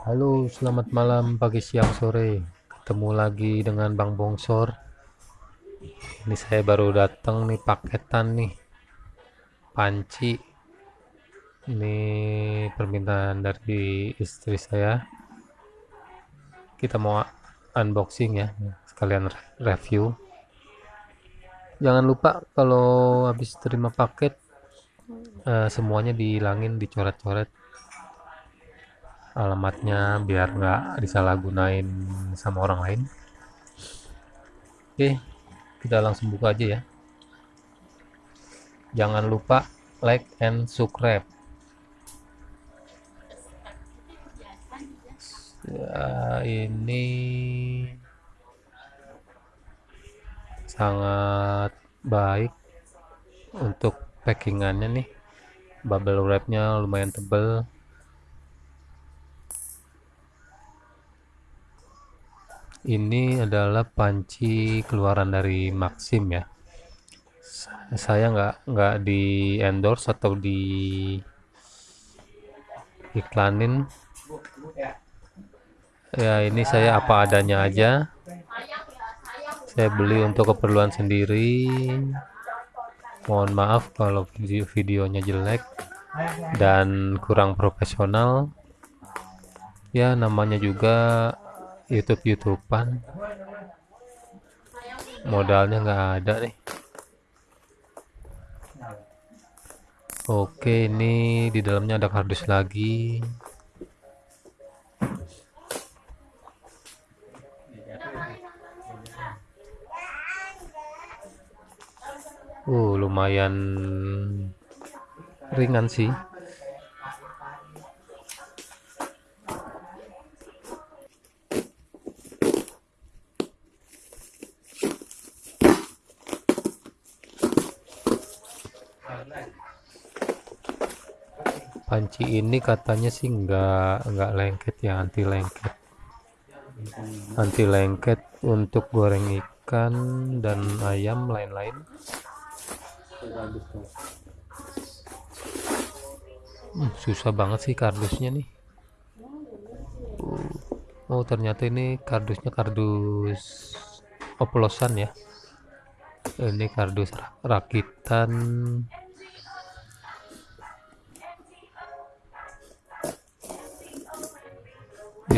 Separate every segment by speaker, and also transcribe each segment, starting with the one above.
Speaker 1: Halo, selamat malam, pagi, siang, sore. Ketemu lagi dengan Bang Bongsor. Ini saya baru datang nih paketan nih. Panci. Ini permintaan dari istri saya. Kita mau unboxing ya, sekalian review. Jangan lupa kalau habis terima paket uh, semuanya dihilangin, dicoret-coret alamatnya biar nggak disalahgunain sama orang lain. Oke kita langsung buka aja ya. Jangan lupa like and subscribe. Ya, ini sangat baik untuk packingannya nih. Bubble wrapnya lumayan tebel ini adalah panci keluaran dari Maxim ya. Saya nggak nggak di endorse atau di iklanin. Ya ini saya apa adanya aja. Saya beli untuk keperluan sendiri. Mohon maaf kalau video videonya jelek dan kurang profesional. Ya namanya juga YouTube YouTubean. Modalnya nggak ada nih. Oke ini di dalamnya ada kardus lagi. Uh lumayan ringan sih panci ini katanya sih nggak nggak lengket ya anti lengket anti lengket untuk goreng ikan dan ayam lain-lain. Hmm, susah banget sih kardusnya nih. Oh ternyata ini kardusnya kardus oplosan ya. Ini kardus rakitan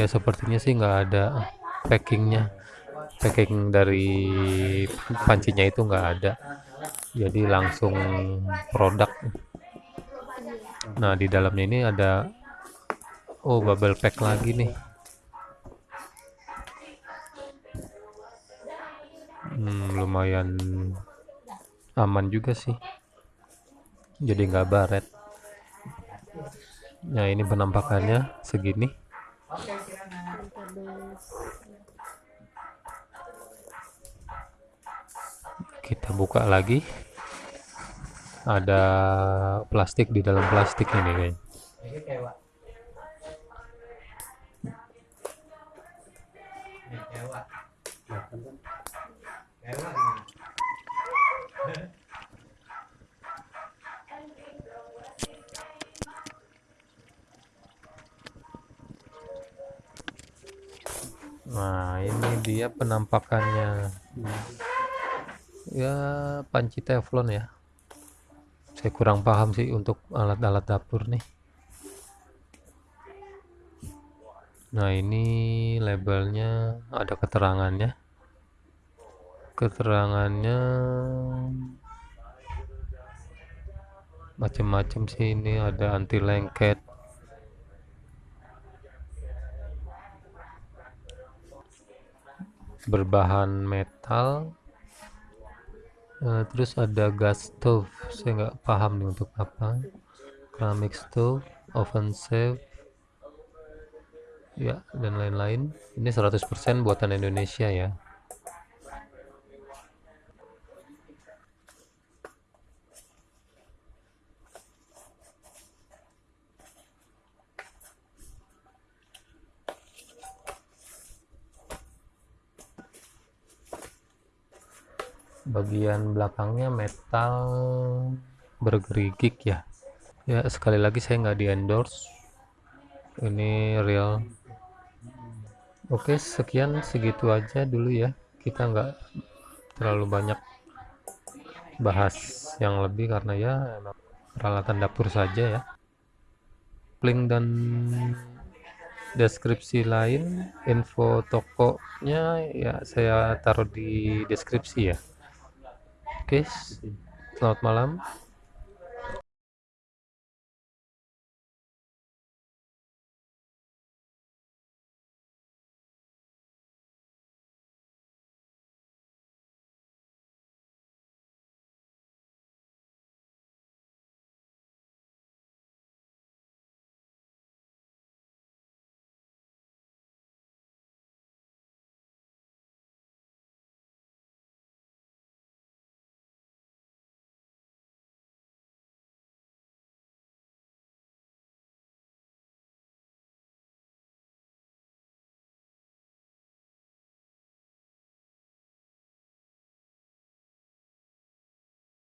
Speaker 1: ya sepertinya sih nggak ada packingnya. Packing dari pancinya itu nggak ada. Jadi langsung produk. Nah di dalamnya ini ada oh bubble pack lagi nih. Hmm, lumayan aman juga sih. Jadi nggak baret. Nah ini penampakannya segini kita buka lagi. Ada plastik di dalam plastik ini guys nah ini dia penampakannya. Ya panci teflon ya. Saya kurang paham sih untuk alat-alat dapur nih. Nah ini labelnya ada keterangannya. Keterangannya macam-macam sih. Ini ada anti lengket berbahan metal. Uh, terus ada gas stove. Saya nggak paham nih untuk apa. Keramik stove oven safe ya dan lain-lain. Ini 100% buatan Indonesia ya bagian belakangnya metal bergerigik ya. Ya sekali lagi saya nggak di endorse ini real. Oke sekian segitu aja dulu ya. Kita nggak terlalu banyak bahas yang lebih karena ya peralatan dapur saja ya. Link dan deskripsi lain info tokonya ya saya taruh di deskripsi ya oke selamat malam